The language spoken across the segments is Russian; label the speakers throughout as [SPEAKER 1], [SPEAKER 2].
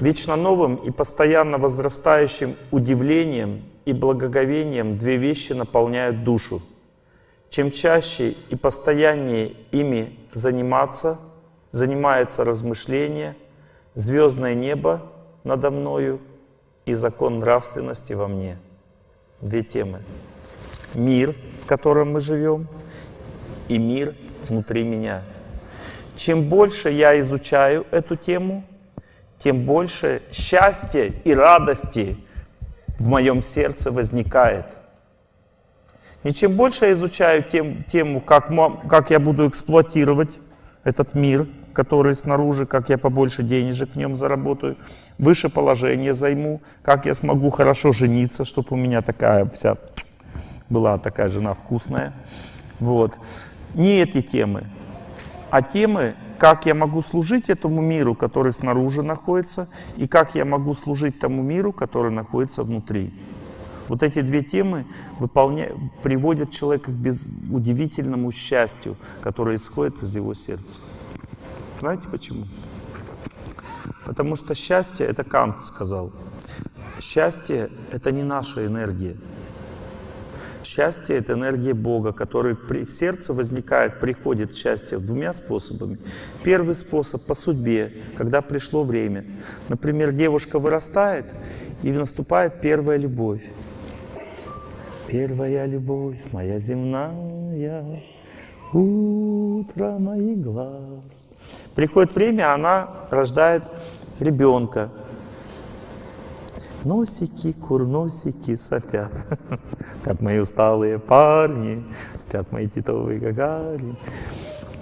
[SPEAKER 1] Вечно новым и постоянно возрастающим удивлением и благоговением две вещи наполняют душу. Чем чаще и постояннее ими заниматься, занимается размышление, звездное небо надо мною и закон нравственности во мне. Две темы. Мир, в котором мы живем, и мир внутри меня. Чем больше я изучаю эту тему, тем больше счастья и радости в моем сердце возникает. И чем больше я изучаю тем, тему, как, как я буду эксплуатировать этот мир, который снаружи, как я побольше денежек в нем заработаю, выше положение займу, как я смогу хорошо жениться, чтобы у меня такая вся была такая жена вкусная. Вот. Не эти темы, а темы, как я могу служить этому миру, который снаружи находится, и как я могу служить тому миру, который находится внутри. Вот эти две темы выполня... приводят человека к без... удивительному счастью, которое исходит из его сердца. Знаете почему? Потому что счастье, это Кант сказал, счастье — это не наша энергия. Счастье — это энергия Бога, который при, в сердце возникает, приходит счастье двумя способами. Первый способ — по судьбе, когда пришло время. Например, девушка вырастает, и наступает первая любовь. Первая любовь моя земная, утро моих глаз. Приходит время, она рождает ребенка. Носики, курносики сопят. Спят мои усталые парни, спят мои титовые гагари.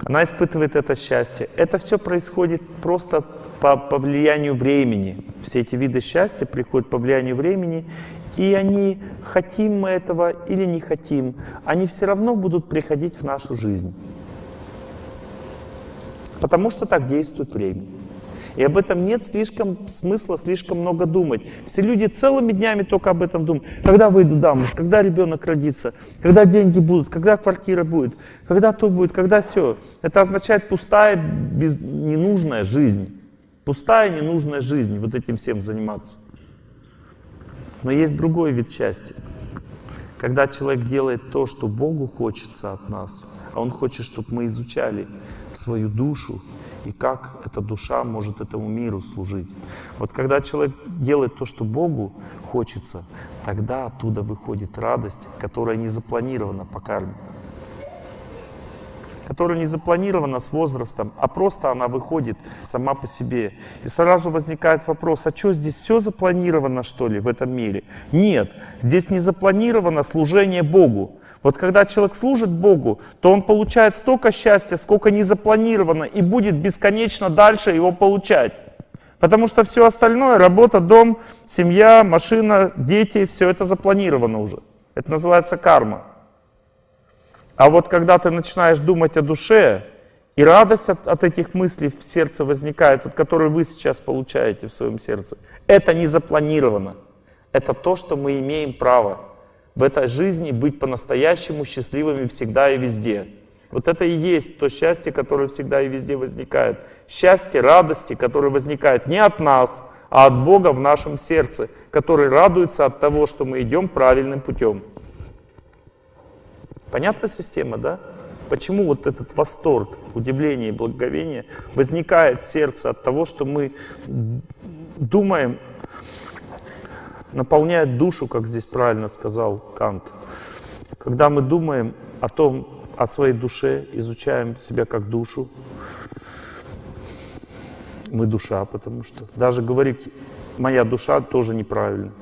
[SPEAKER 1] Она испытывает это счастье. Это все происходит просто по, по влиянию времени. Все эти виды счастья приходят по влиянию времени, и они, хотим мы этого или не хотим, они все равно будут приходить в нашу жизнь. Потому что так действует время. И об этом нет слишком смысла слишком много думать. Все люди целыми днями только об этом думают. Когда выйду замуж, когда ребенок родится, когда деньги будут, когда квартира будет, когда то будет, когда все. Это означает пустая, без, ненужная жизнь. Пустая, ненужная жизнь, вот этим всем заниматься. Но есть другой вид счастья. Когда человек делает то, что Богу хочется от нас, а Он хочет, чтобы мы изучали свою душу, и как эта душа может этому миру служить. Вот когда человек делает то, что Богу хочется, тогда оттуда выходит радость, которая не запланирована по карме. Которая не запланирована с возрастом, а просто она выходит сама по себе. И сразу возникает вопрос, а что здесь все запланировано что ли в этом мире? Нет, здесь не запланировано служение Богу. Вот когда человек служит Богу, то он получает столько счастья, сколько не запланировано, и будет бесконечно дальше его получать. Потому что все остальное, работа, дом, семья, машина, дети, все это запланировано уже. Это называется карма. А вот когда ты начинаешь думать о душе, и радость от, от этих мыслей в сердце возникает, от которой вы сейчас получаете в своем сердце, это не запланировано. Это то, что мы имеем право в этой жизни быть по-настоящему счастливыми всегда и везде. Вот это и есть то счастье, которое всегда и везде возникает. Счастье, радости, которое возникает не от нас, а от Бога в нашем сердце, который радуется от того, что мы идем правильным путем. Понятна система, да? Почему вот этот восторг, удивление и благоговение возникает в сердце от того, что мы думаем наполняет душу, как здесь правильно сказал Кант. Когда мы думаем о том, о своей душе, изучаем себя как душу, мы душа, потому что даже говорить «моя душа» тоже неправильно.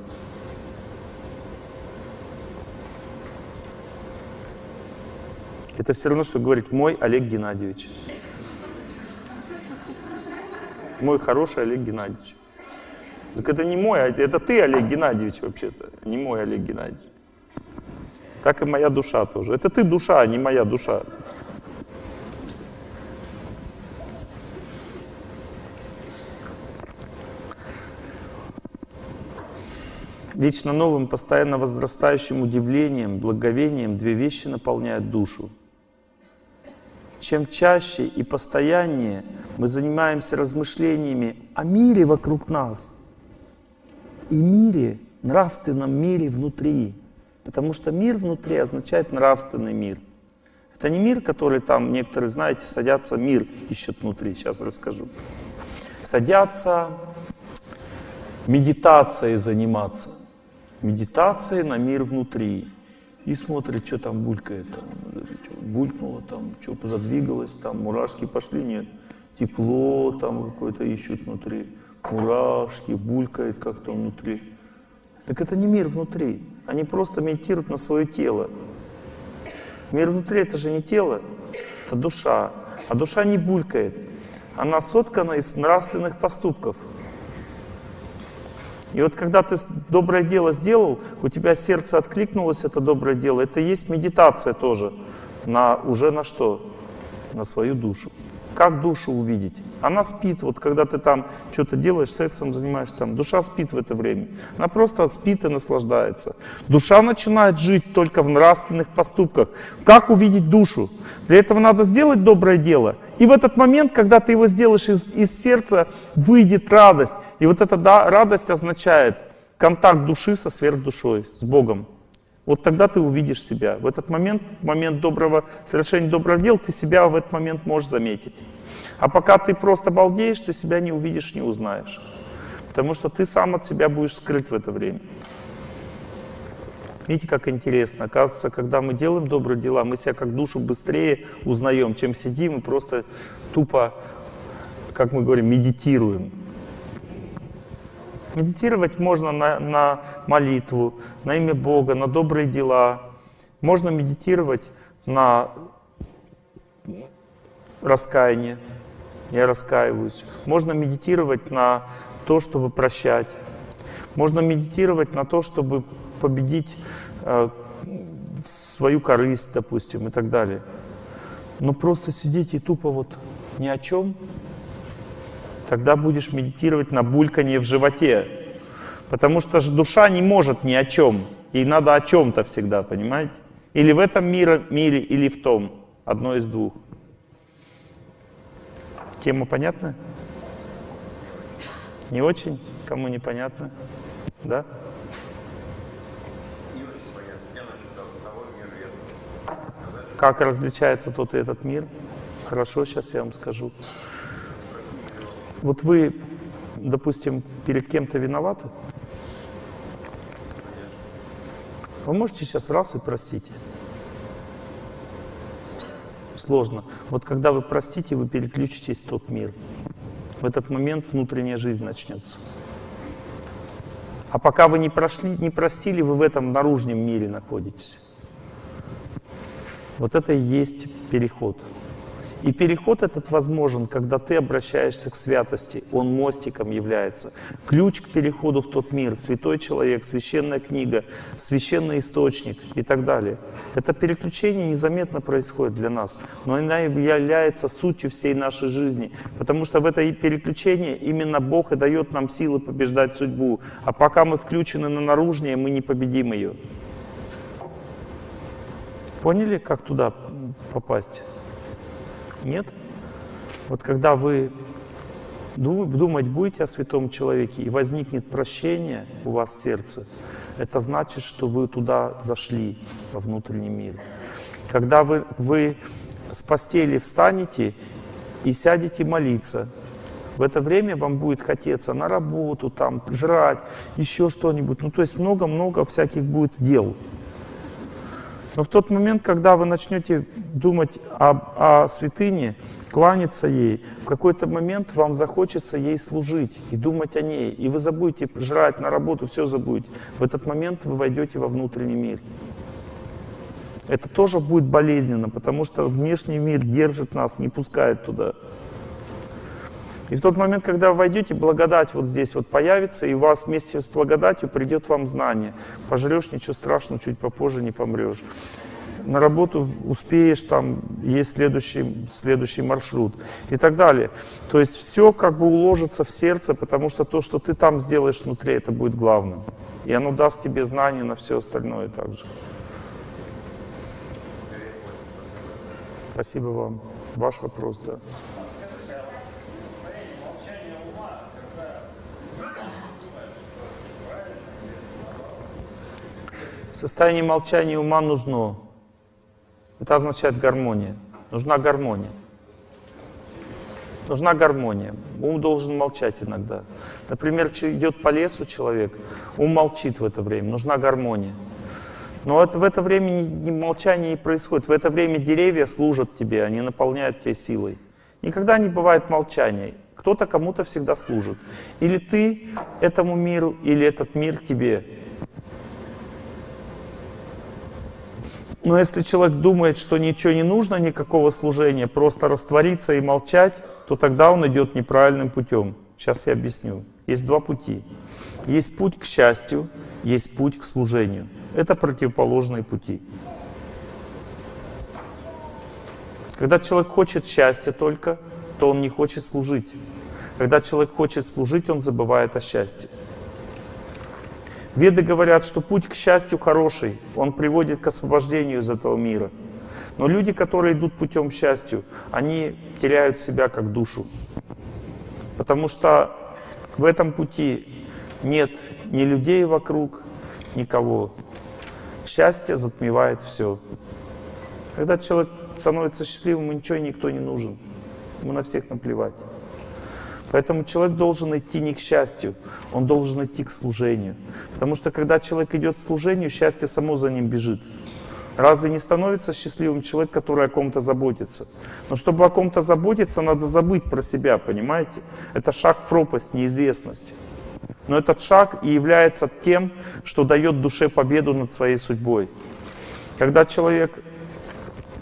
[SPEAKER 1] Это все равно, что говорить «мой Олег Геннадьевич». Мой хороший Олег Геннадьевич. Так это не мой, а это ты, Олег Геннадьевич, вообще-то, не мой Олег Геннадьевич. Так и моя душа тоже. Это ты душа, а не моя душа. Вечно новым, постоянно возрастающим удивлением, благовением две вещи наполняют душу. чем чаще и постояннее мы занимаемся размышлениями о мире вокруг нас и мире, нравственном мире внутри. Потому что мир внутри означает нравственный мир. Это не мир, который там, некоторые, знаете, садятся, мир ищут внутри. Сейчас расскажу. Садятся медитацией заниматься. Медитацией на мир внутри. И смотрит, что там булькает. Там, булькнуло там, что задвигалось, там мурашки пошли, нет. Тепло там какое-то ищут внутри. Мурашки, булькает как-то внутри. Так это не мир внутри. Они просто медитируют на свое тело. Мир внутри это же не тело, это душа. А душа не булькает. Она соткана из нравственных поступков. И вот когда ты доброе дело сделал, у тебя сердце откликнулось, это доброе дело, это есть медитация тоже. На, уже на что? На свою душу. Как душу увидеть? Она спит, вот когда ты там что-то делаешь, сексом занимаешься, там, душа спит в это время. Она просто спит и наслаждается. Душа начинает жить только в нравственных поступках. Как увидеть душу? Для этого надо сделать доброе дело. И в этот момент, когда ты его сделаешь из, из сердца, выйдет радость. И вот эта да, радость означает контакт души со сверхдушой, с Богом. Вот тогда ты увидишь себя. В этот момент, момент доброго, совершения доброго дела, ты себя в этот момент можешь заметить. А пока ты просто балдеешь, ты себя не увидишь, не узнаешь. Потому что ты сам от себя будешь скрыт в это время. Видите, как интересно. Оказывается, когда мы делаем добрые дела, мы себя как душу быстрее узнаем, чем сидим и просто тупо, как мы говорим, медитируем. Медитировать можно на, на молитву, на имя Бога, на добрые дела. Можно медитировать на раскаяние. Я раскаиваюсь. Можно медитировать на то, чтобы прощать. Можно медитировать на то, чтобы победить э, свою корысть, допустим, и так далее. Но просто сидеть и тупо вот ни о чем тогда будешь медитировать на бульканье в животе. Потому что же душа не может ни о чем. Ей надо о чем-то всегда, понимаете? Или в этом мире, мире, или в том. Одно из двух. Тема понятна? Не очень? Кому непонятно? Да? Как различается тот и этот мир? Хорошо, сейчас я вам скажу. Вот вы, допустим, перед кем-то виноваты? Вы можете сейчас раз и простить? Сложно. Вот когда вы простите, вы переключитесь в тот мир. В этот момент внутренняя жизнь начнется. А пока вы не прошли, не простили, вы в этом наружном мире находитесь. Вот это и есть переход. И переход этот возможен, когда ты обращаешься к святости. Он мостиком является. Ключ к переходу в тот мир, святой человек, священная книга, священный источник и так далее. Это переключение незаметно происходит для нас, но она является сутью всей нашей жизни. Потому что в это переключение именно Бог и дает нам силы побеждать судьбу. А пока мы включены на наружнее, мы не победим ее. Поняли, как туда попасть? Нет? Вот когда вы думать будете о святом человеке, и возникнет прощение у вас в сердце, это значит, что вы туда зашли, во внутренний мир. Когда вы, вы с постели встанете и сядете молиться, в это время вам будет хотеться на работу, там, жрать, еще что-нибудь. Ну, то есть много-много всяких будет дел. Но в тот момент, когда вы начнете думать о, о святыне, кланяться ей, в какой-то момент вам захочется ей служить и думать о ней. И вы забудете жрать на работу, все забудете. В этот момент вы войдете во внутренний мир. Это тоже будет болезненно, потому что внешний мир держит нас, не пускает туда. И в тот момент, когда вы войдете, благодать вот здесь вот появится, и у вас вместе с благодатью придет вам знание. Пожрешь, ничего страшного, чуть попозже не помрешь. На работу успеешь, там есть следующий, следующий маршрут и так далее. То есть все как бы уложится в сердце, потому что то, что ты там сделаешь внутри, это будет главным. И оно даст тебе знания на все остальное также. Спасибо вам. ваш вопрос, да. Состояние молчания ума нужно. Это означает гармония. Нужна гармония. Нужна гармония. Ум должен молчать иногда. Например, идет по лесу человек, ум молчит в это время. Нужна гармония. Но это, в это время не, не, молчание не происходит. В это время деревья служат тебе, они наполняют тебя силой. Никогда не бывает молчания. Кто-то кому-то всегда служит. Или ты этому миру, или этот мир тебе. Но если человек думает, что ничего не нужно, никакого служения, просто раствориться и молчать, то тогда он идет неправильным путем. Сейчас я объясню. Есть два пути. Есть путь к счастью, есть путь к служению. Это противоположные пути. Когда человек хочет счастья только, то он не хочет служить. Когда человек хочет служить, он забывает о счастье. Веды говорят, что путь к счастью хороший, он приводит к освобождению из этого мира. Но люди, которые идут путем к счастью, они теряют себя как душу. Потому что в этом пути нет ни людей вокруг, никого. Счастье затмевает все. Когда человек становится счастливым, ничего никто не нужен. Ему на всех наплевать. Поэтому человек должен идти не к счастью, он должен идти к служению. Потому что когда человек идет к служению, счастье само за ним бежит. Разве не становится счастливым человек, который о ком-то заботится? Но чтобы о ком-то заботиться, надо забыть про себя, понимаете? Это шаг в пропасть, неизвестности. Но этот шаг и является тем, что дает душе победу над своей судьбой. Когда человек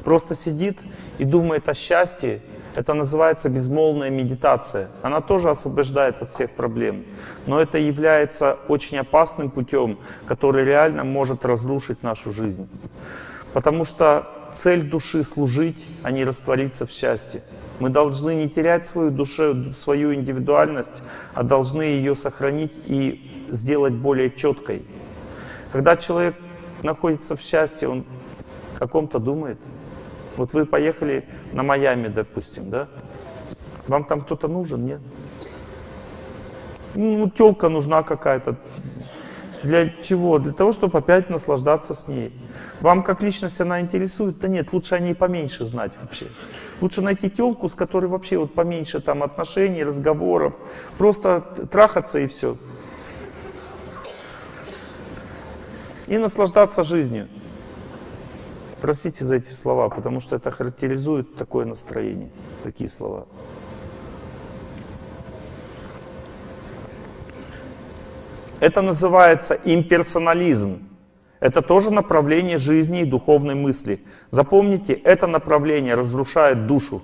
[SPEAKER 1] просто сидит и думает о счастье, это называется безмолвная медитация. Она тоже освобождает от всех проблем. Но это является очень опасным путем, который реально может разрушить нашу жизнь. Потому что цель души — служить, а не раствориться в счастье. Мы должны не терять свою душу, свою индивидуальность, а должны ее сохранить и сделать более четкой. Когда человек находится в счастье, он о ком-то думает — вот вы поехали на Майами, допустим, да? Вам там кто-то нужен, нет? Ну, телка нужна какая-то. Для чего? Для того, чтобы опять наслаждаться с ней. Вам как личность она интересует? Да нет, лучше о ней поменьше знать вообще. Лучше найти телку, с которой вообще вот поменьше там отношений, разговоров. Просто трахаться и все. И наслаждаться жизнью. Простите за эти слова, потому что это характеризует такое настроение, такие слова. Это называется имперсонализм. Это тоже направление жизни и духовной мысли. Запомните, это направление разрушает душу.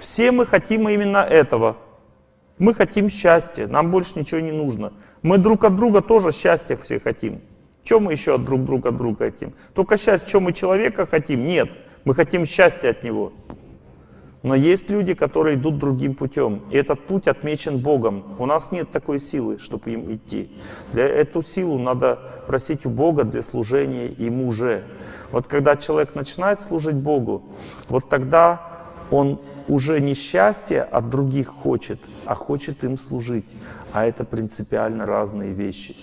[SPEAKER 1] Все мы хотим именно этого. Мы хотим счастья, нам больше ничего не нужно. Мы друг от друга тоже счастья все хотим. Чем мы еще от друг друга от друга хотим? Только счастье, чем мы человека хотим? Нет, мы хотим счастья от него. Но есть люди, которые идут другим путем, и этот путь отмечен Богом. У нас нет такой силы, чтобы им идти. Для эту силу надо просить у Бога для служения Ему же. Вот когда человек начинает служить Богу, вот тогда он уже не счастье от других хочет, а хочет им служить. А это принципиально разные вещи.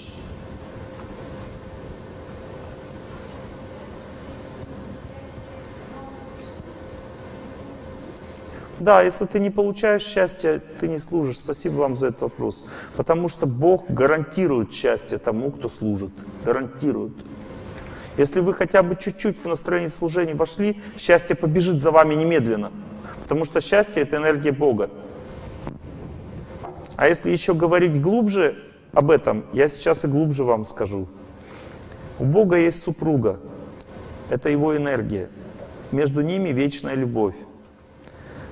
[SPEAKER 1] Да, если ты не получаешь счастья, ты не служишь. Спасибо вам за этот вопрос. Потому что Бог гарантирует счастье тому, кто служит. Гарантирует. Если вы хотя бы чуть-чуть в настроение служения вошли, счастье побежит за вами немедленно. Потому что счастье — это энергия Бога. А если еще говорить глубже об этом, я сейчас и глубже вам скажу. У Бога есть супруга. Это его энергия. Между ними вечная любовь.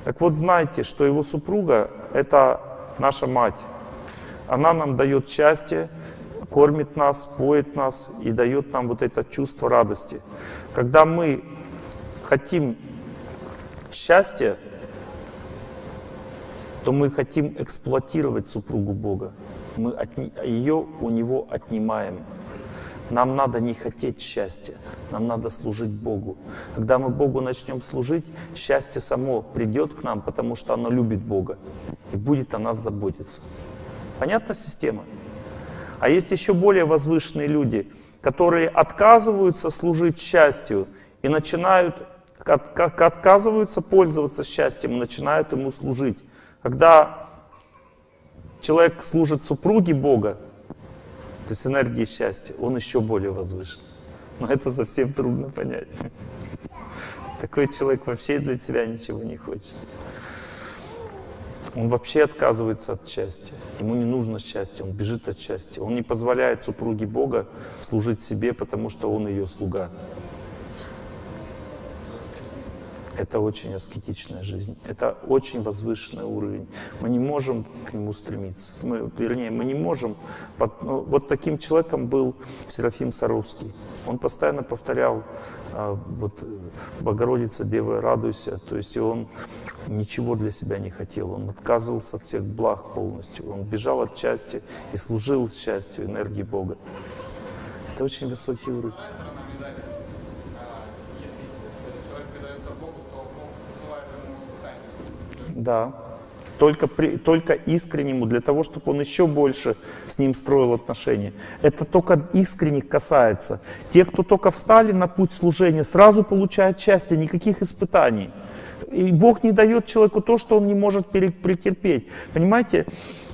[SPEAKER 1] Так вот знайте, что его супруга — это наша мать. Она нам дает счастье, кормит нас, поет нас и дает нам вот это чувство радости. Когда мы хотим счастья, то мы хотим эксплуатировать супругу Бога. Мы от, ее у него отнимаем. Нам надо не хотеть счастья, нам надо служить Богу. Когда мы Богу начнем служить, счастье само придет к нам, потому что оно любит Бога и будет о нас заботиться. Понятна система? А есть еще более возвышенные люди, которые отказываются служить счастью и начинают, от, отказываются пользоваться счастьем начинают ему служить. Когда человек служит супруге Бога, то есть энергии счастья, он еще более возвышен. Но это совсем трудно понять. Такой человек вообще для себя ничего не хочет. Он вообще отказывается от счастья. Ему не нужно счастье, он бежит от счастья. Он не позволяет супруге Бога служить себе, потому что он ее слуга. Это очень аскетичная жизнь. Это очень возвышенный уровень. Мы не можем к нему стремиться. Мы, вернее, мы не можем. Под, ну, вот таким человеком был Серафим Саровский. Он постоянно повторял а, вот, «Богородица, Дева, радуйся». То есть и он ничего для себя не хотел. Он отказывался от всех благ полностью. Он бежал от счастья и служил счастью, энергии Бога. Это очень высокий уровень. Да. Только, при, только искреннему, для того, чтобы он еще больше с ним строил отношения. Это только искренних касается. Те, кто только встали на путь служения, сразу получают счастье, никаких испытаний. И Бог не дает человеку то, что он не может претерпеть. Понимаете?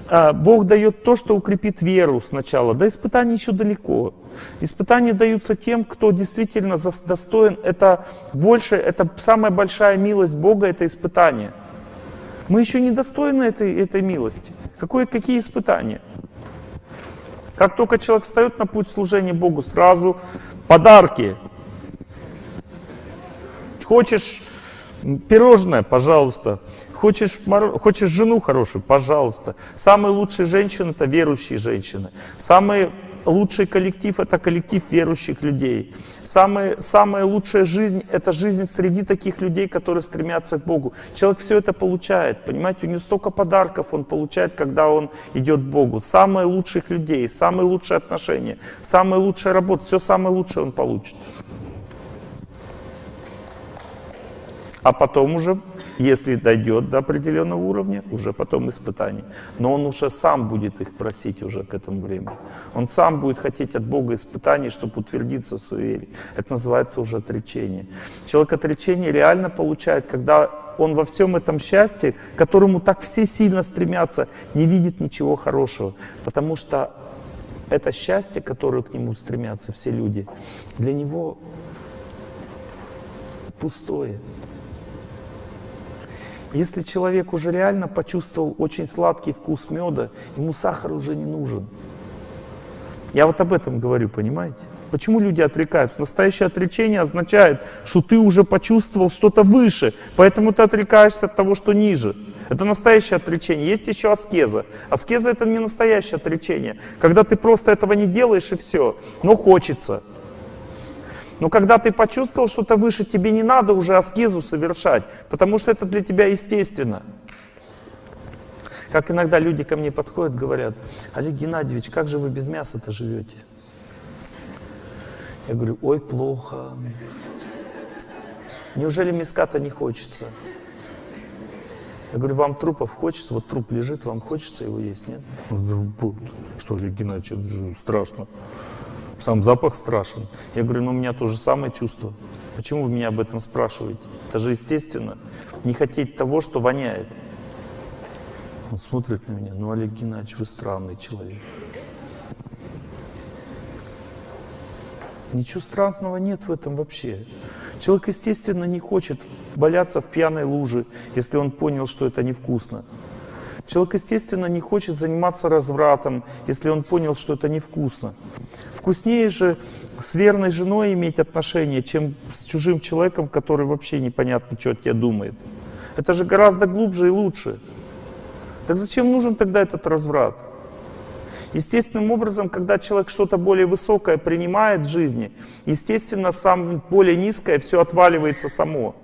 [SPEAKER 1] А, Бог дает то, что укрепит веру сначала. До испытаний еще далеко. Испытания даются тем, кто действительно достоин. Это больше, это самая большая милость Бога, это испытание. Мы еще не достойны этой, этой милости. Какое, какие испытания? Как только человек встает на путь служения Богу, сразу подарки. Хочешь пирожное, пожалуйста. Хочешь, хочешь жену хорошую, пожалуйста. Самые лучшие женщины — это верующие женщины. Самые лучший коллектив — это коллектив верующих людей. Самая, самая лучшая жизнь — это жизнь среди таких людей, которые стремятся к Богу. Человек все это получает, понимаете, у него столько подарков он получает, когда он идет к Богу. Самые лучших людей, самые лучшие отношения, самая лучшая работа, все самое лучшее он получит. А потом уже если дойдет до определенного уровня, уже потом испытание. Но он уже сам будет их просить уже к этому времени. Он сам будет хотеть от Бога испытаний, чтобы утвердиться в своей вере. Это называется уже отречение. Человек отречение реально получает, когда он во всем этом счастье, к которому так все сильно стремятся, не видит ничего хорошего. Потому что это счастье, которое к нему стремятся все люди, для него пустое. Если человек уже реально почувствовал очень сладкий вкус меда, ему сахар уже не нужен. Я вот об этом говорю, понимаете? Почему люди отрекаются? Настоящее отречение означает, что ты уже почувствовал что-то выше, поэтому ты отрекаешься от того, что ниже. Это настоящее отречение. Есть еще аскеза. Аскеза это не настоящее отречение. Когда ты просто этого не делаешь и все, но хочется. Но когда ты почувствовал что-то выше, тебе не надо уже аскезу совершать, потому что это для тебя естественно. Как иногда люди ко мне подходят, говорят, Олег Геннадьевич, как же вы без мяса-то живете? Я говорю, ой, плохо. Неужели мяска-то не хочется? Я говорю, вам трупов хочется? Вот труп лежит, вам хочется его есть, нет? Что, Олег Геннадьевич, это же страшно сам запах страшен. Я говорю, ну у меня то же самое чувство. Почему вы меня об этом спрашиваете? Это же естественно. Не хотеть того, что воняет. Он смотрит на меня, ну Олег Геннадьевич, вы странный человек. Ничего странного нет в этом вообще. Человек, естественно, не хочет боляться в пьяной луже, если он понял, что это невкусно. Человек, естественно, не хочет заниматься развратом, если он понял, что это невкусно. Вкуснее же с верной женой иметь отношения, чем с чужим человеком, который вообще непонятно, что от тебя думает. Это же гораздо глубже и лучше. Так зачем нужен тогда этот разврат? Естественным образом, когда человек что-то более высокое принимает в жизни, естественно, сам более низкое все отваливается само.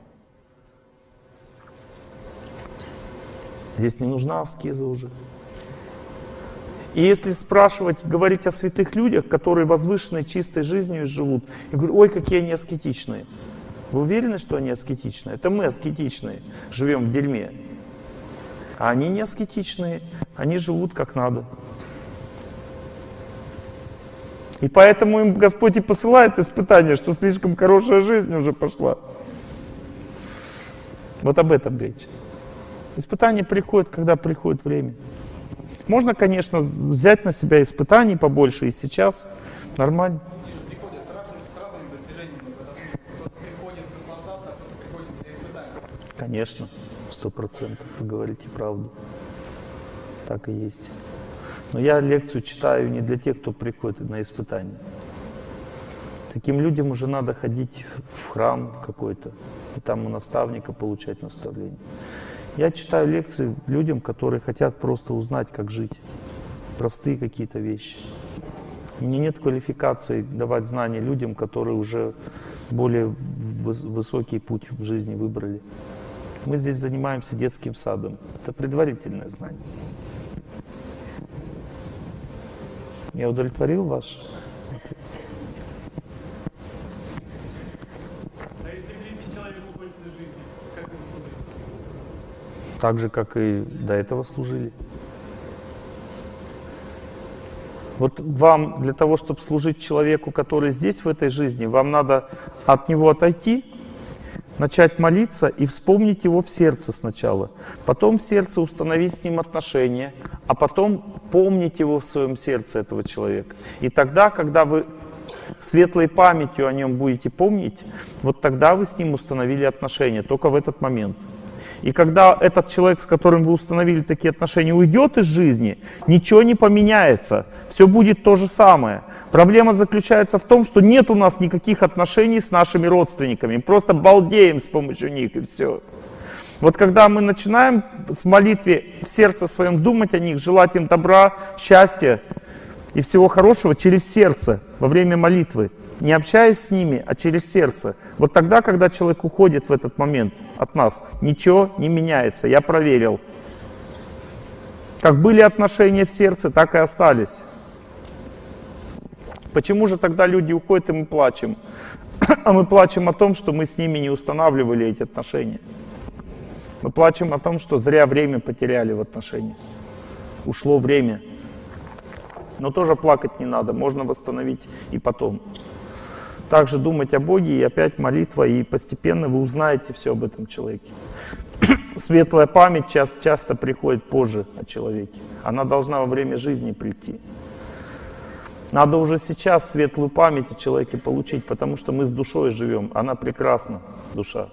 [SPEAKER 1] Здесь не нужна аскеза уже. И если спрашивать, говорить о святых людях, которые возвышенной, чистой жизнью живут, я говорю, ой, какие они аскетичные. Вы уверены, что они аскетичные? Это мы аскетичные, живем в дерьме. А они не аскетичные, они живут как надо. И поэтому им Господь и посылает испытания, что слишком хорошая жизнь уже пошла. Вот об этом речь. Испытания приходят, когда приходит время. Можно, конечно, взять на себя испытаний побольше и сейчас. Нормально. Конечно, сто процентов. Вы говорите правду. Так и есть. Но я лекцию читаю не для тех, кто приходит на испытания. Таким людям уже надо ходить в храм какой-то, и там у наставника получать наставление. Я читаю лекции людям, которые хотят просто узнать, как жить. Простые какие-то вещи. Меня нет квалификации давать знания людям, которые уже более высокий путь в жизни выбрали. Мы здесь занимаемся детским садом. Это предварительное знание. Я удовлетворил ваш
[SPEAKER 2] если близкий человек уходит из жизни, как вы служите?
[SPEAKER 1] Так же, как и до этого служили. Вот вам для того, чтобы служить человеку, который здесь, в этой жизни, вам надо от него отойти, начать молиться и вспомнить его в сердце сначала. Потом в сердце установить с ним отношения, а потом помнить его в своем сердце, этого человека. И тогда, когда вы светлой памятью о нем будете помнить, вот тогда вы с ним установили отношения, только в этот момент. И когда этот человек, с которым вы установили такие отношения, уйдет из жизни, ничего не поменяется, все будет то же самое. Проблема заключается в том, что нет у нас никаких отношений с нашими родственниками, просто балдеем с помощью них и все. Вот когда мы начинаем с молитвы в сердце своем думать о них, желать им добра, счастья и всего хорошего через сердце во время молитвы, не общаясь с ними, а через сердце. Вот тогда, когда человек уходит в этот момент от нас, ничего не меняется. Я проверил. Как были отношения в сердце, так и остались. Почему же тогда люди уходят, и мы плачем? А мы плачем о том, что мы с ними не устанавливали эти отношения. Мы плачем о том, что зря время потеряли в отношениях. Ушло время. Но тоже плакать не надо, можно восстановить и потом также думать о Боге, и опять молитва, и постепенно вы узнаете все об этом человеке. Светлая память часто, часто приходит позже о человеке. Она должна во время жизни прийти. Надо уже сейчас светлую память о человеке получить, потому что мы с душой живем. Она прекрасна, душа.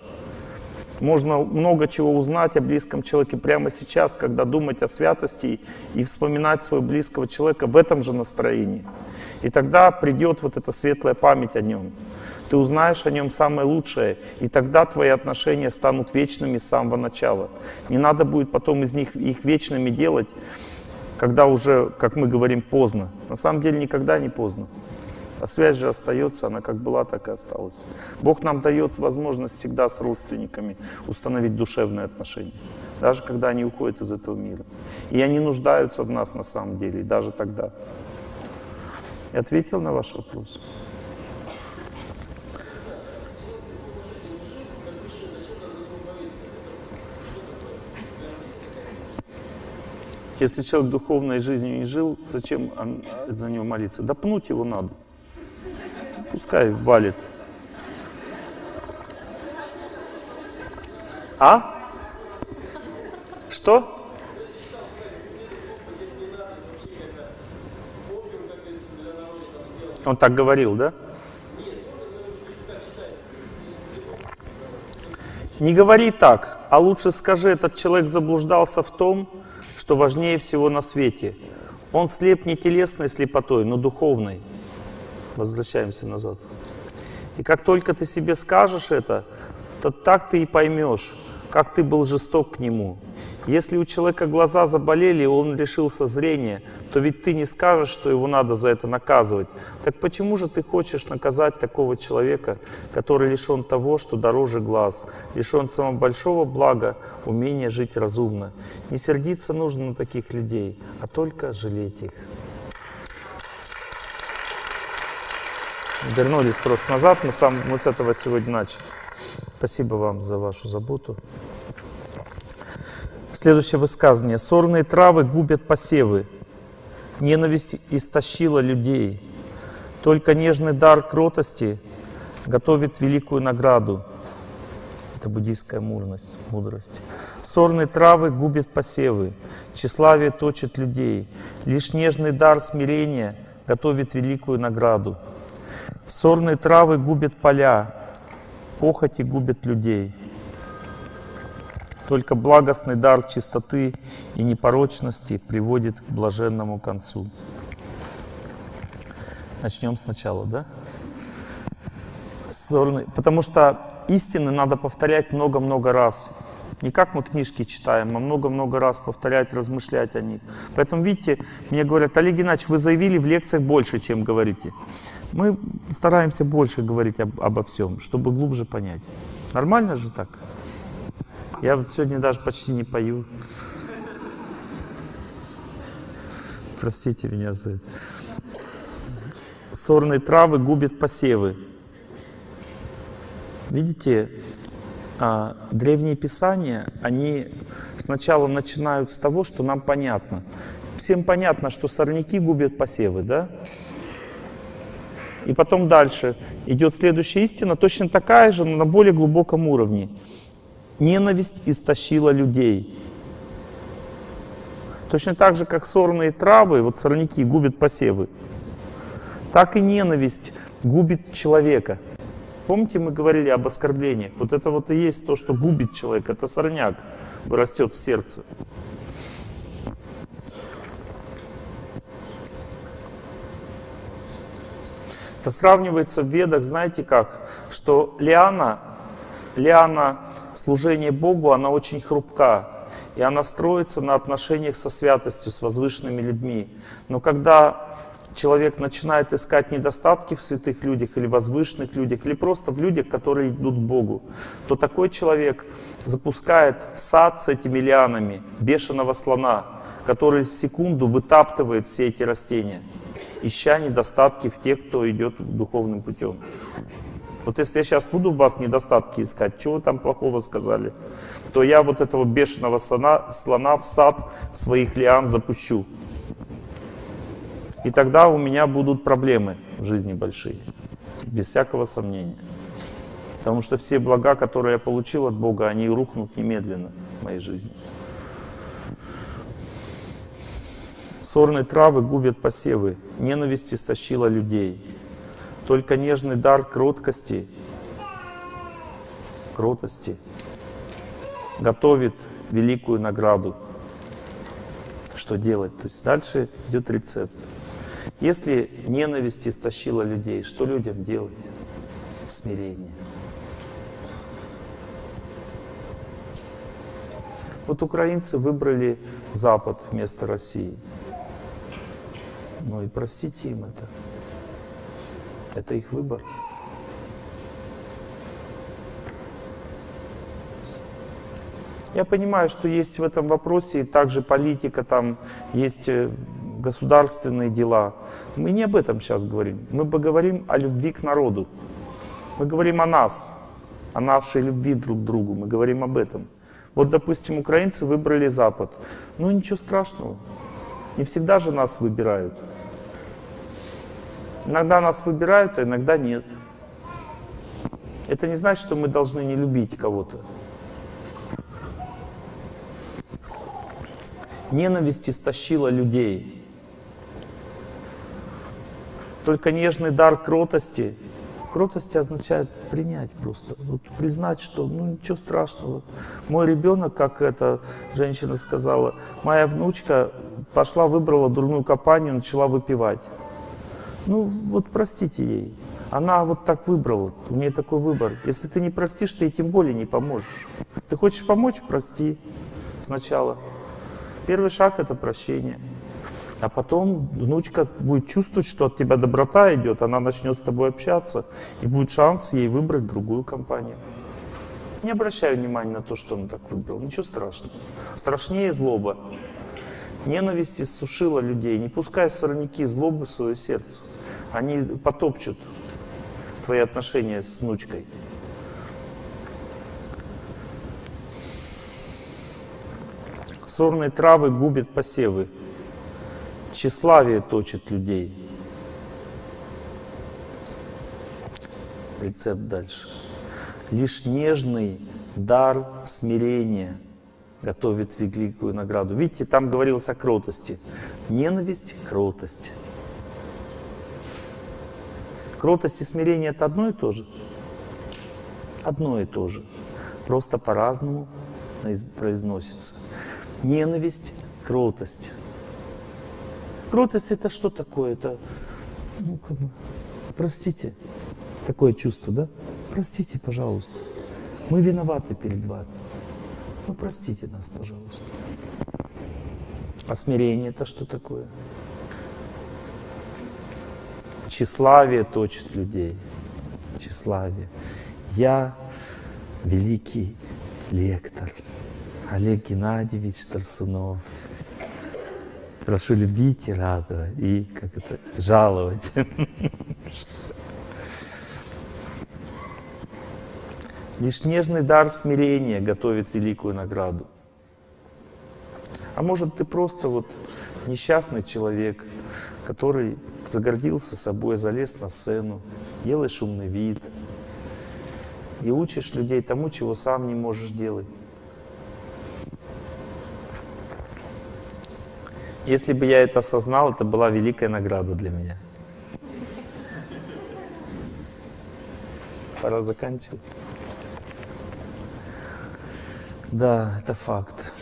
[SPEAKER 1] Можно много чего узнать о близком человеке прямо сейчас, когда думать о святости и вспоминать своего близкого человека в этом же настроении. И тогда придет вот эта светлая память о нем. Ты узнаешь о нем самое лучшее, и тогда твои отношения станут вечными с самого начала. Не надо будет потом из них их вечными делать, когда уже, как мы говорим, поздно. На самом деле никогда не поздно. А связь же остается, она как была, так и осталась. Бог нам дает возможность всегда с родственниками установить душевные отношения, даже когда они уходят из этого мира. И они нуждаются в нас на самом деле, даже тогда. Я ответил на ваш вопрос? Если человек духовной жизнью не жил, зачем за него молиться? Да пнуть его надо. Пускай валит. А? Что? Он так говорил, да? Не говори так, а лучше скажи, этот человек заблуждался в том, что важнее всего на свете. Он слеп не телесной слепотой, но духовной. Возвращаемся назад. И как только ты себе скажешь это, то так ты и поймешь, как ты был жесток к нему. Если у человека глаза заболели, и он лишился зрения, то ведь ты не скажешь, что его надо за это наказывать. Так почему же ты хочешь наказать такого человека, который лишен того, что дороже глаз, лишен самого большого блага, умения жить разумно? Не сердиться нужно на таких людей, а только жалеть их. Вернулись просто назад, мы, сам, мы с этого сегодня начали. Спасибо вам за вашу заботу. Следующее высказывание. Сорные травы губят посевы. Ненависть истощила людей. Только нежный дар кротости готовит великую награду. Это буддийская мудрость. мудрость. Сорные травы губят посевы. Тщеславие точит людей. Лишь нежный дар смирения готовит великую награду. Сорные травы губят поля, похоти губят людей. Только благостный дар чистоты и непорочности приводит к блаженному концу. Начнем сначала, да? Сорный, потому что истины надо повторять много-много раз. Не как мы книжки читаем, а много-много раз повторять, размышлять о них. Поэтому, видите, мне говорят, Олег Геннадьевич, вы заявили в лекциях больше, чем говорите. Мы стараемся больше говорить об, обо всем, чтобы глубже понять. Нормально же так? Я вот сегодня даже почти не пою. Простите меня за это. Сорные травы губят посевы. Видите, а, древние писания, они сначала начинают с того, что нам понятно. Всем понятно, что сорняки губят посевы, да? И потом дальше идет следующая истина, точно такая же, но на более глубоком уровне. Ненависть истощила людей. Точно так же, как сорные травы, вот сорняки губят посевы, так и ненависть губит человека. Помните, мы говорили об оскорблениях? Вот это вот и есть то, что губит человека. Это сорняк растет в сердце. Это сравнивается в ведах, знаете как, что лиана, лиана служения Богу, она очень хрупка. И она строится на отношениях со святостью, с возвышенными людьми. Но когда человек начинает искать недостатки в святых людях или возвышенных людях, или просто в людях, которые идут к Богу, то такой человек запускает в сад с этими лианами бешеного слона, который в секунду вытаптывает все эти растения ища недостатки в тех, кто идет духовным путем. Вот если я сейчас буду в вас недостатки искать, что вы там плохого сказали, то я вот этого бешеного слона, слона в сад своих лиан запущу. И тогда у меня будут проблемы в жизни большие, без всякого сомнения. Потому что все блага, которые я получил от Бога, они рухнут немедленно в моей жизни. Сорные травы губят посевы, ненависть истощила людей. Только нежный дар кроткости, кротости готовит великую награду. Что делать? То есть дальше идет рецепт. Если ненависть истощила людей, что людям делать? Смирение. Вот украинцы выбрали Запад вместо России. Ну и простите им это. Это их выбор. Я понимаю, что есть в этом вопросе также политика, там есть э, государственные дела. Мы не об этом сейчас говорим. Мы поговорим о любви к народу. Мы говорим о нас, о нашей любви друг к другу. Мы говорим об этом. Вот, допустим, украинцы выбрали Запад. Ну, ничего страшного. Не всегда же нас выбирают. Иногда нас выбирают, а иногда нет. Это не значит, что мы должны не любить кого-то. Ненависть истощила людей. Только нежный дар кротости. Кротости означает принять просто. Вот признать, что ну ничего страшного. Мой ребенок, как эта женщина сказала, моя внучка пошла, выбрала дурную компанию, начала выпивать. Ну, вот простите ей. Она вот так выбрала, у нее такой выбор. Если ты не простишь, ты ей тем более не поможешь. Ты хочешь помочь – прости. сначала. Первый шаг — это прощение. А потом внучка будет чувствовать, что от тебя доброта идет, она начнет с тобой общаться, и будет шанс ей выбрать другую компанию. Не обращай внимания на то, что он так выбрал, ничего страшного. Страшнее злоба. Ненависть иссушила людей. Не пускай сорняки злобы в свое сердце. Они потопчут твои отношения с внучкой. Сорные травы губят посевы. Тщеславие точит людей. Рецепт дальше. Лишь нежный дар смирения готовит великую награду. Видите, там говорилось о кротости. Ненависть — кротость. Кротость и смирение — это одно и то же? Одно и то же. Просто по-разному произносится. Ненависть, кротость. Кротость это что такое? Это, ну, как бы, простите, такое чувство, да? Простите, пожалуйста. Мы виноваты перед вами. Ну, простите нас, пожалуйста. А смирение это что такое? Тщеславие точит людей. Тщеславие. Я великий лектор. Олег Геннадьевич Тарсунов. Прошу любить и радовать, и как это, жаловать. Лишь нежный дар смирения готовит великую награду. А может ты просто вот несчастный человек, который загордился собой, залез на сцену, делаешь умный вид и учишь людей тому, чего сам не можешь делать. Если бы я это осознал, это была великая награда для меня. Пора заканчивать. Да, это факт.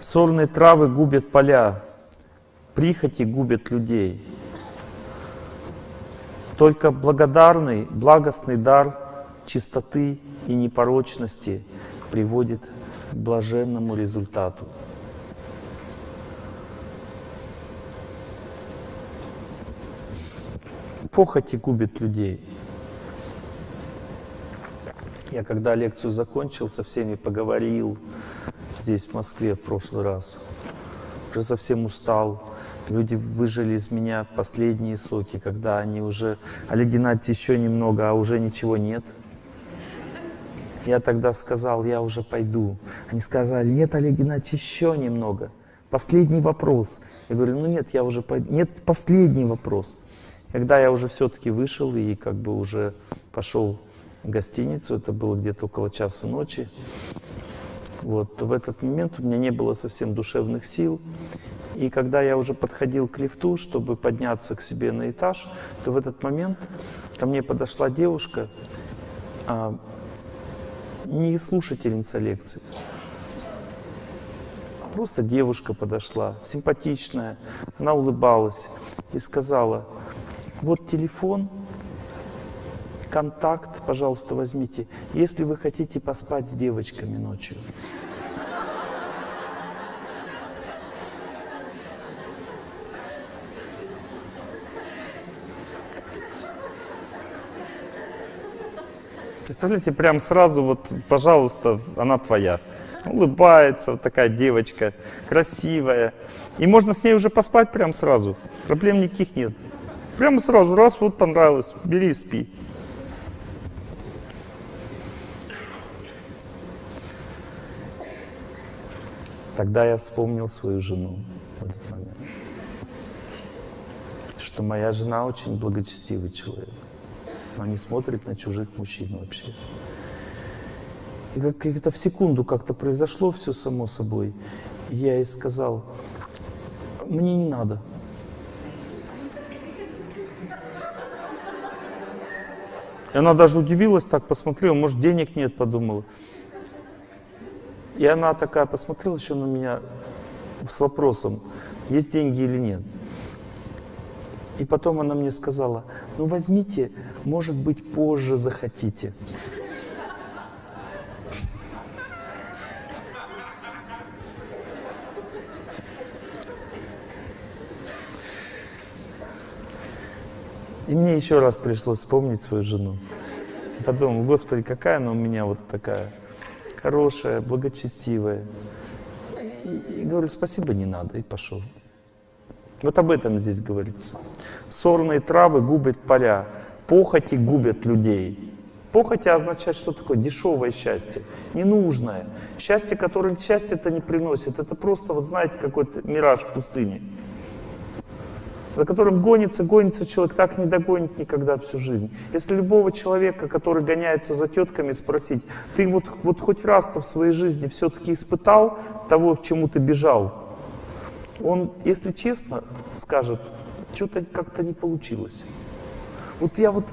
[SPEAKER 1] Сорные травы губят поля, прихоти губят людей. Только благодарный, благостный дар чистоты и непорочности приводит блаженному результату. Похоти губит людей. Я когда лекцию закончил, со всеми поговорил здесь, в Москве, в прошлый раз. Уже совсем устал. Люди выжили из меня последние соки, когда они уже... Олег Геннадьевич, еще немного, а уже ничего нет. Я тогда сказал, я уже пойду. Они сказали, нет, Олег Геннадьевич, еще немного. Последний вопрос. Я говорю, ну нет, я уже пойду. Нет, последний вопрос. Когда я уже все-таки вышел и как бы уже пошел в гостиницу, это было где-то около часа ночи, вот, в этот момент у меня не было совсем душевных сил. И когда я уже подходил к лифту, чтобы подняться к себе на этаж, то в этот момент ко мне подошла девушка, а, не слушательница лекции. Просто девушка подошла, симпатичная, она улыбалась и сказала, вот телефон, контакт, пожалуйста, возьмите, если вы хотите поспать с девочками ночью. Представляете, прям сразу вот, пожалуйста, она твоя. Улыбается, вот такая девочка, красивая. И можно с ней уже поспать прям сразу. Проблем никаких нет. Прямо сразу, раз, вот понравилось, бери и спи. Тогда я вспомнил свою жену. Что моя жена очень благочестивый человек. Она не смотрит на чужих мужчин вообще. И как это в секунду как-то произошло все само собой. И я ей сказал, мне не надо. И она даже удивилась, так посмотрела, может денег нет, подумала. И она такая посмотрела еще на меня с вопросом, есть деньги или нет. И потом она мне сказала, ну возьмите, может быть, позже захотите. И мне еще раз пришлось вспомнить свою жену. Подумал, Господи, какая она у меня вот такая хорошая, благочестивая. И, и говорю, спасибо, не надо, и пошел. Вот об этом здесь говорится. Сорные травы губят поля, похоти губят людей. Похоти означает, что такое дешевое счастье, ненужное. Счастье, которое счастье это не приносит. Это просто, вот знаете, какой-то мираж в пустыне. За которым гонится, гонится человек, так не догонит никогда всю жизнь. Если любого человека, который гоняется за тетками, спросить, ты вот, вот хоть раз-то в своей жизни все-таки испытал того, к чему ты бежал, он, если честно, скажет, что-то как-то не получилось. Вот я вот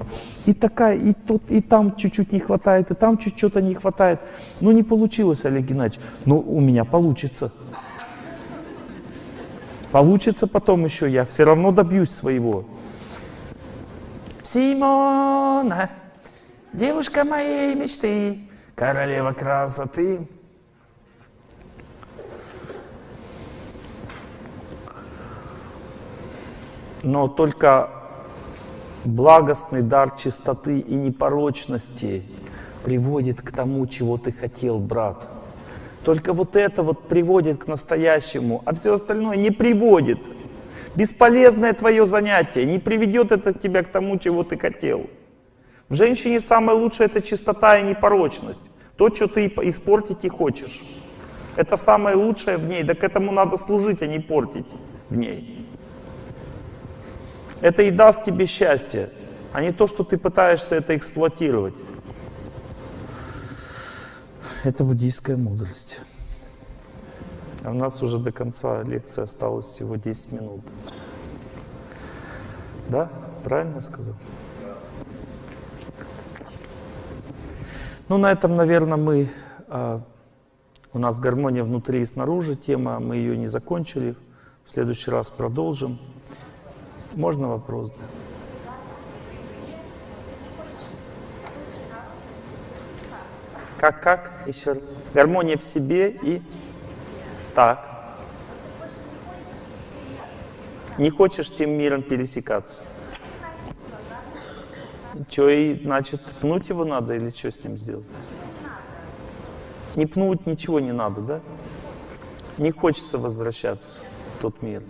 [SPEAKER 1] и такая, и тут, и там чуть-чуть не хватает, и там чуть-чуть не хватает. Ну не получилось, Олег Геннадьевич. Но у меня получится. Получится потом еще, я все равно добьюсь своего. Симона, девушка моей мечты, королева красоты. Но только благостный дар чистоты и непорочности приводит к тому, чего ты хотел, брат. Только вот это вот приводит к настоящему, а все остальное не приводит. Бесполезное твое занятие, не приведет это тебя к тому, чего ты хотел. В женщине самое лучшее это чистота и непорочность. То, что ты испортить и хочешь. Это самое лучшее в ней, да к этому надо служить, а не портить в ней. Это и даст тебе счастье, а не то, что ты пытаешься это эксплуатировать. Это буддийская мудрость. А у нас уже до конца лекции осталось всего 10 минут. Да? Правильно я сказал? Ну, на этом, наверное, мы... А, у нас гармония внутри и снаружи тема, мы ее не закончили. В следующий раз продолжим. Можно вопрос? Как, как? Еще раз. Гармония в себе и... Так. Не хочешь тем миром пересекаться. Что, и, значит, пнуть его надо или что с ним сделать? Не пнуть ничего не надо, да? Не хочется возвращаться в тот мир.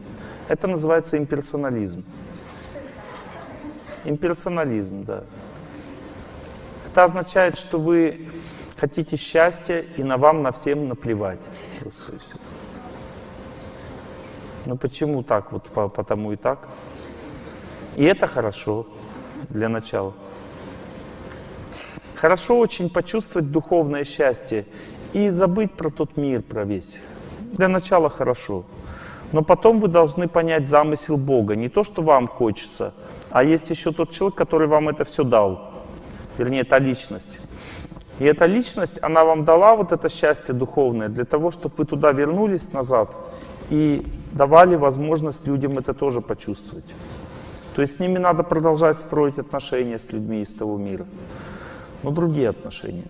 [SPEAKER 1] Это называется имперсонализм. Имперсонализм, да. Это означает, что вы хотите счастья, и на вам на всем наплевать. Ну почему так? Вот по, потому и так. И это хорошо для начала. Хорошо очень почувствовать духовное счастье и забыть про тот мир, про весь. Для начала хорошо. Но потом вы должны понять замысел Бога. Не то, что вам хочется, а есть еще тот человек, который вам это все дал. Вернее, та личность. И эта личность, она вам дала вот это счастье духовное для того, чтобы вы туда вернулись назад и давали возможность людям это тоже почувствовать. То есть с ними надо продолжать строить отношения с людьми из того мира. Но другие отношения.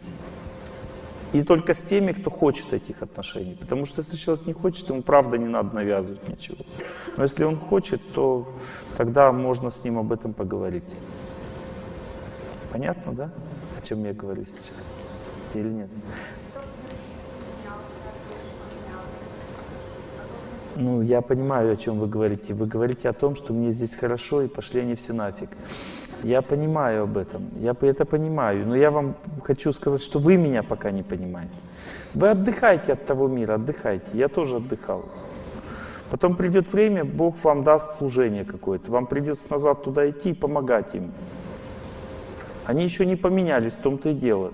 [SPEAKER 1] И только с теми, кто хочет этих отношений. Потому что если человек не хочет, ему правда не надо навязывать ничего. Но если он хочет, то тогда можно с ним об этом поговорить. Понятно, да? О чем я говорю сейчас? Или нет? Ну, я понимаю, о чем вы говорите. Вы говорите о том, что мне здесь хорошо, и пошли они все нафиг. Я понимаю об этом, я это понимаю, но я вам хочу сказать, что вы меня пока не понимаете. Вы отдыхайте от того мира, отдыхайте. Я тоже отдыхал. Потом придет время, Бог вам даст служение какое-то. Вам придется назад туда идти и помогать им. Они еще не поменялись, в том-то и дело.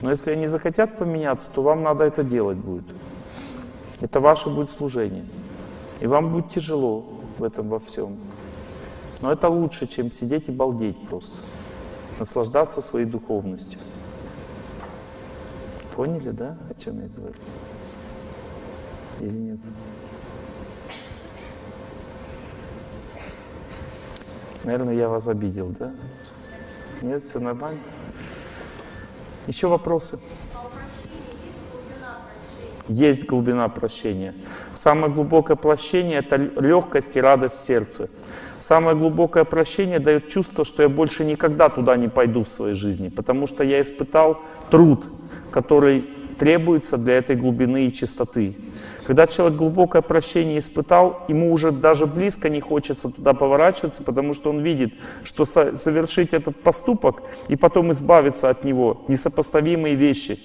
[SPEAKER 1] Но если они захотят поменяться, то вам надо это делать будет. Это ваше будет служение. И вам будет тяжело в этом во всем. Но это лучше, чем сидеть и балдеть просто. Наслаждаться своей духовностью. Поняли, да, о чем я говорю? Или нет? Наверное, я вас обидел, да? Нет, все нормально? Еще вопросы? Есть глубина прощения. Самое глубокое прощение — это легкость и радость в сердце. Самое глубокое прощение дает чувство, что я больше никогда туда не пойду в своей жизни, потому что я испытал труд, который требуется для этой глубины и чистоты. Когда человек глубокое прощение испытал, ему уже даже близко не хочется туда поворачиваться, потому что он видит, что со- совершить этот поступок и потом избавиться от него — несопоставимые вещи.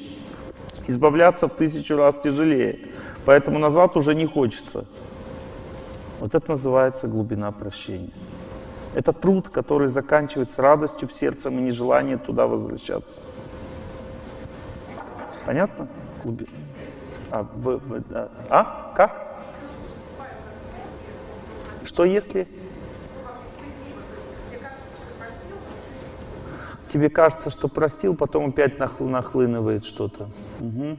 [SPEAKER 1] Избавляться в тысячу раз тяжелее, поэтому назад уже не хочется. Вот это называется глубина прощения. Это труд, который заканчивается радостью в сердце и нежеланием туда возвращаться. Понятно? Глуби- А, в- в- а, а? Как? Что если? Тебе кажется, что простил, потом опять нахл- нахлынывает что-то. Мгм.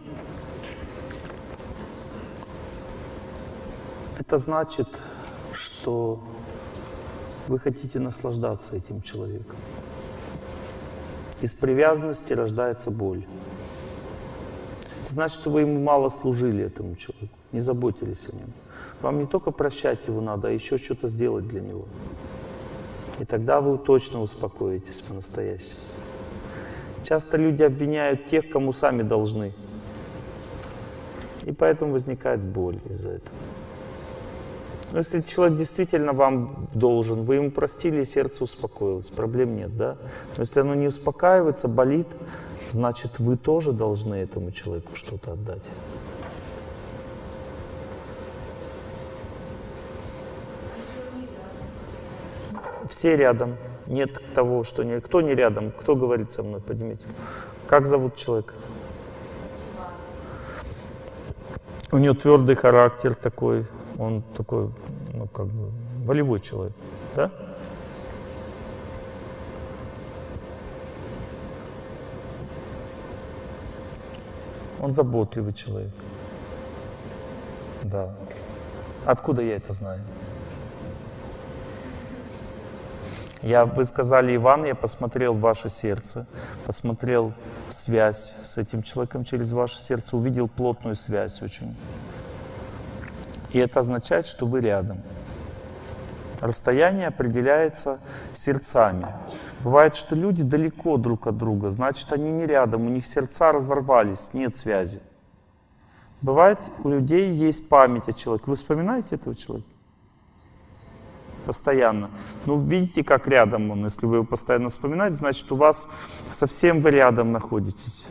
[SPEAKER 1] Это значит, что вы хотите наслаждаться этим человеком. Из привязанности рождается боль. Это значит, что вы ему мало служили, этому человеку, не заботились о нем. Вам не только прощать его надо, а еще что-то сделать для него. И тогда вы точно успокоитесь по-настоящему. Часто люди обвиняют тех, кому сами должны. И поэтому возникает боль из-за этого. Но если человек действительно вам должен, вы ему простили, и сердце успокоилось, проблем нет, да? Но если оно не успокаивается, болит, значит, вы тоже должны этому человеку что-то отдать. Все рядом. Нет того, что не... Кто не рядом? Кто говорит со мной? Поднимите. Как зовут человека? У него твердый характер такой, он такой, ну как бы, волевой человек, да? Он заботливый человек. Да. Откуда я это знаю? Я, вы сказали, Иван, я посмотрел ваше сердце, посмотрел связь с этим человеком через ваше сердце, увидел плотную связь очень. И это означает, что вы рядом. Расстояние определяется сердцами. Бывает, что люди далеко друг от друга, значит, они не рядом, у них сердца разорвались, нет связи. Бывает, у людей есть память о человеке. Вы вспоминаете этого человека? Постоянно. Ну, видите, как рядом он. Если вы его постоянно вспоминаете, значит, у вас совсем вы рядом находитесь.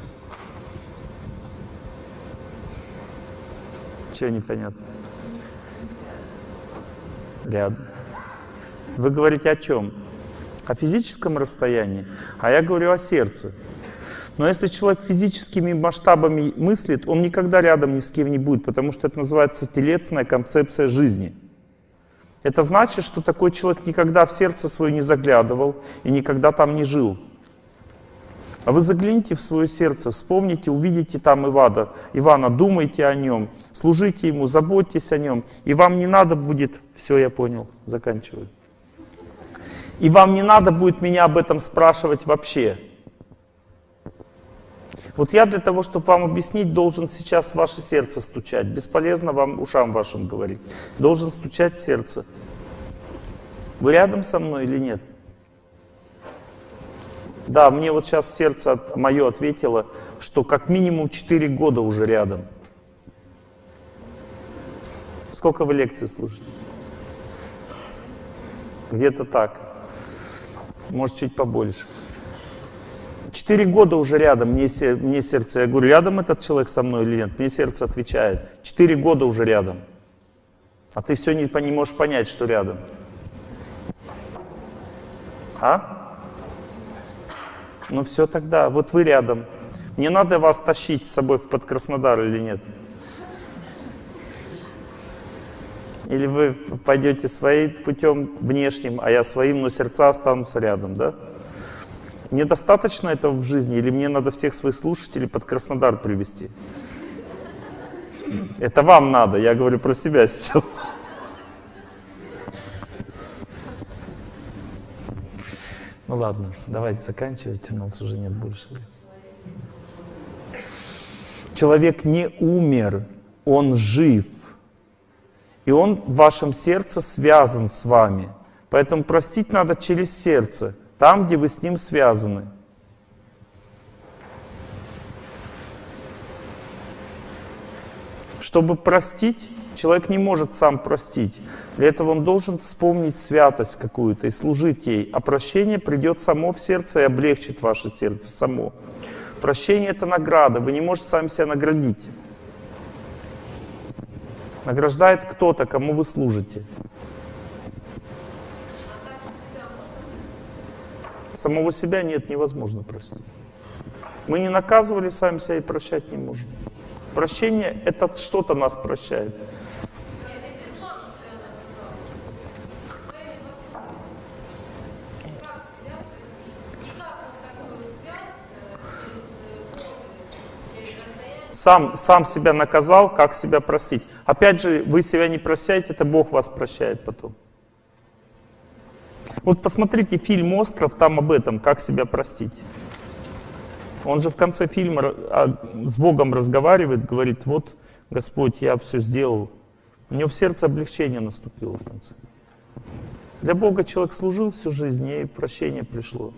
[SPEAKER 1] Чего непонятно? Рядом. Вы говорите о чем? О физическом расстоянии, а я говорю о сердце. Но если человек физическими масштабами мыслит, он никогда рядом ни с кем не будет, потому что это называется телесная концепция жизни. Это значит, что такой человек никогда в сердце свое не заглядывал и никогда там не жил. А вы загляните в свое сердце, вспомните, увидите там Ивана, Ивана, думайте о нем, служите ему, заботьтесь о нем. И вам не надо будет, все, я понял, заканчиваю. И вам не надо будет меня об этом спрашивать вообще. Вот я для того, чтобы вам объяснить, должен сейчас ваше сердце стучать. Бесполезно вам ушам вашим говорить. Должен стучать сердце. Вы рядом со мной или нет? Да, мне вот сейчас сердце от, мое ответило, что как минимум 4 года уже рядом. Сколько вы лекций слушаете? Где-то так. Может, чуть побольше. Четыре года уже рядом, мне, мне сердце, я говорю, рядом этот человек со мной или нет? Мне сердце отвечает, четыре года уже рядом. А ты все не, не можешь понять, что рядом. А? Ну все тогда, вот вы рядом. Мне надо вас тащить с собой под Краснодар или нет? Или вы пойдете своим путем внешним, а я своим, но сердца останутся рядом, да? Мне достаточно этого в жизни, или мне надо всех своих слушателей под Краснодар привести? Это вам надо, я говорю про себя сейчас. Ну ладно, давайте заканчивать, у нас уже нет больше. Человек не умер, он жив. И он в вашем сердце связан с вами. Поэтому простить надо через сердце, там, где вы с ним связаны. Чтобы простить, человек не может сам простить. Для этого он должен вспомнить святость какую-то и служить ей. А прощение придет само в сердце и облегчит ваше сердце само. Прощение — это награда, вы не можете сами себя наградить. Награждает кто-то, кому вы служите. Самого себя нет, невозможно простить. Мы не наказывали сами себя и прощать не можем. Прощение — это что-то нас прощает.
[SPEAKER 3] Нет, если сам себя наказал своими поступками, как себя простить? И как вот такую вот связь э, через э, годы, через расстояние
[SPEAKER 1] Сам, сам себя наказал, как себя простить. Опять же, вы себя не прощаете, это Бог вас прощает потом. Вот посмотрите фильм «Остров», там об этом, как себя простить. Он же в конце фильма ра- а, с Богом разговаривает, говорит, вот, Господь, я все сделал. У него в сердце облегчение наступило в конце. Для Бога человек служил всю жизнь, и прощение пришло.